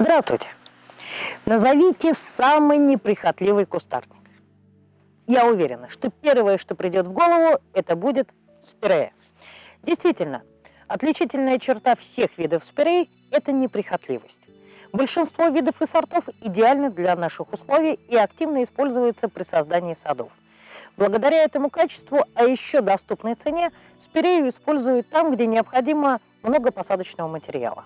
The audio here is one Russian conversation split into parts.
Здравствуйте. Назовите самый неприхотливый кустарник. Я уверена, что первое, что придет в голову, это будет спирея. Действительно, отличительная черта всех видов спирей – это неприхотливость. Большинство видов и сортов идеальны для наших условий и активно используются при создании садов. Благодаря этому качеству, а еще доступной цене, спирею используют там, где необходимо много посадочного материала.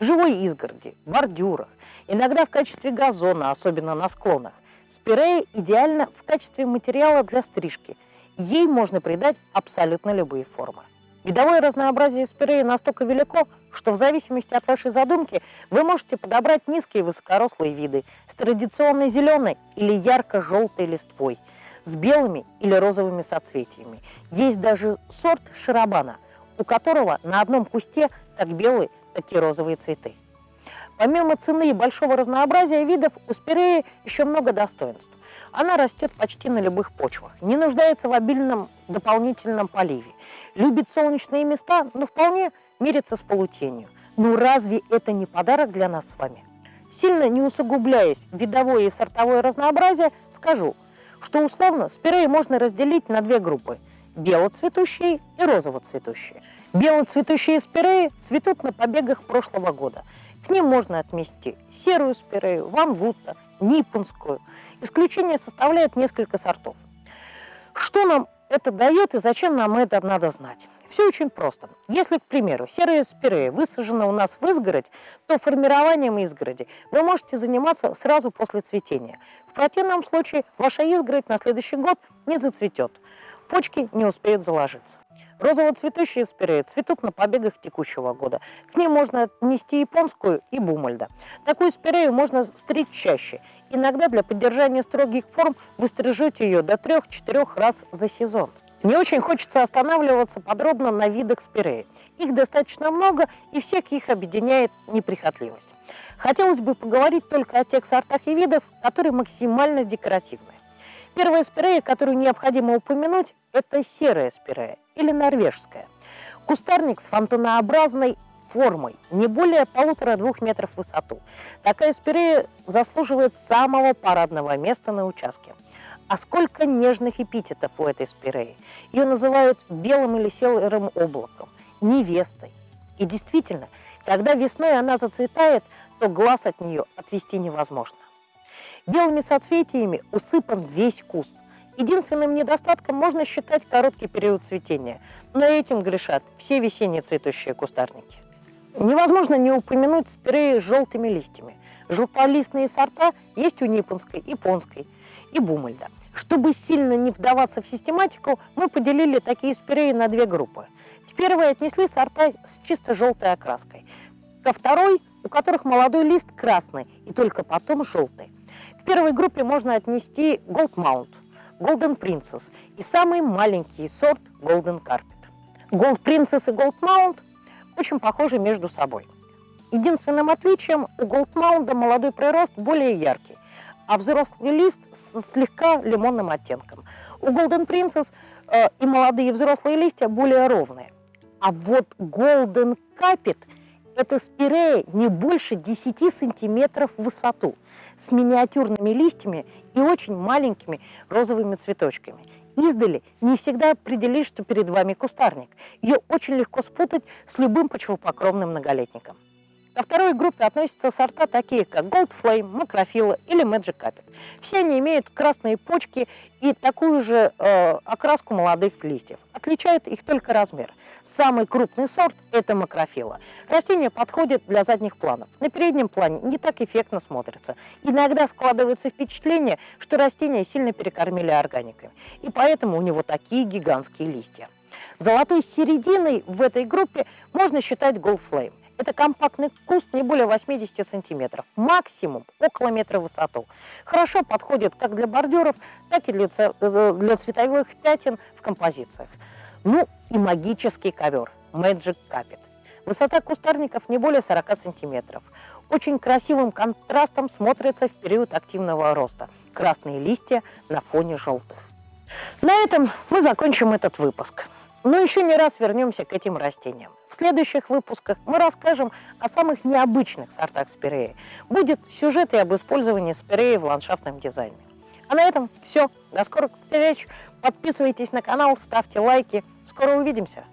В живой изгороди, бордюрах, иногда в качестве газона, особенно на склонах. Спирея идеально в качестве материала для стрижки. Ей можно придать абсолютно любые формы. Видовое разнообразие спиреи настолько велико, что в зависимости от вашей задумки вы можете подобрать низкие высокорослые виды с традиционной зеленой или ярко-желтой листвой, с белыми или розовыми соцветиями. Есть даже сорт шарабана, у которого на одном кусте как белые, так и розовые цветы. Помимо цены и большого разнообразия видов, у спиреи еще много достоинств. Она растет почти на любых почвах, не нуждается в обильном дополнительном поливе, любит солнечные места, но вполне мирится с полутенью. Ну разве это не подарок для нас с вами? Сильно не усугубляясь видовое и сортовое разнообразие, скажу, что условно спиреи можно разделить на две группы – белоцветущие и розовоцветущие. Белоцветущие спиреи цветут на побегах прошлого года. К ним можно отнести серую спирею, ванвутта, ниппонскую. Исключение составляет несколько сортов. Что нам это дает и зачем нам это надо знать? Все очень просто. Если, к примеру, серая спирея высажена у нас в изгородь, то формированием изгороди вы можете заниматься сразу после цветения. В противном случае ваша изгородь на следующий год не зацветет. Почки не успеют заложиться. Розово-цветущие спиреи цветут на побегах текущего года. К ним можно отнести японскую и бумальда. Такую спирею можно стричь чаще. Иногда для поддержания строгих форм вы стрижете ее до 3-4 раз за сезон. Не очень хочется останавливаться подробно на видах спиреи. Их достаточно много, и всех их объединяет неприхотливость. Хотелось бы поговорить только о тех сортах и видах, которые максимально декоративны. Первая спирея, которую необходимо упомянуть, это серая спирея или норвежская. Кустарник с фонтанообразной формой, не более полутора-двух метров в высоту. Такая спирея заслуживает самого парадного места на участке. А сколько нежных эпитетов у этой спиреи. Ее называют белым или серым облаком, невестой. И действительно, когда весной она зацветает, то глаз от нее отвести невозможно. Белыми соцветиями усыпан весь куст. Единственным недостатком можно считать короткий период цветения, но этим грешат все весенние цветущие кустарники. Невозможно не упомянуть спиреи с желтыми листьями. Желтолистные сорта есть у Ниппонской, японской и Бумальда. Чтобы сильно не вдаваться в систематику, мы поделили такие спиреи на две группы. К первой отнесли сорта с чисто желтой окраской. Ко второй, у которых молодой лист красный и только потом желтый. К первой группе можно отнести Gold Mount, Golden Princess и самый маленький сорт Golden Carpet. Gold Princess и Gold Mount очень похожи между собой. Единственным отличием у Gold Mount молодой прирост более яркий, а взрослый лист с слегка лимонным оттенком. У Golden Princess э, и молодые взрослые листья более ровные. А вот Golden Carpet – это спирея не больше 10 сантиметров в высоту с миниатюрными листьями и очень маленькими розовыми цветочками. Издали не всегда определишь, что перед вами кустарник. Ее очень легко спутать с любым почвопокровным многолетником. Ко второй группе относятся сорта такие, как Gold Flame, Макрофила или Magic Carpet. Все они имеют красные почки и такую же э, окраску молодых листьев. Отличает их только размер. Самый крупный сорт – это Макрофила. Растение подходит для задних планов. На переднем плане не так эффектно смотрится. Иногда складывается впечатление, что растение сильно перекормили органиками. И поэтому у него такие гигантские листья. Золотой серединой в этой группе можно считать Gold Flame. Это компактный куст не более 80 сантиметров, максимум около метра в высоту. Хорошо подходит как для бордюров, так и для, э, для цветовых пятен в композициях. Ну и магический ковер Magic Carpet. Высота кустарников не более 40 сантиметров. Очень красивым контрастом смотрится в период активного роста. Красные листья на фоне желтых. На этом мы закончим этот выпуск. Но еще не раз вернемся к этим растениям. В следующих выпусках мы расскажем о самых необычных сортах спиреи. Будет сюжет и об использовании спиреи в ландшафтном дизайне. А на этом все. До скорых встреч. Подписывайтесь на канал, ставьте лайки. Скоро увидимся.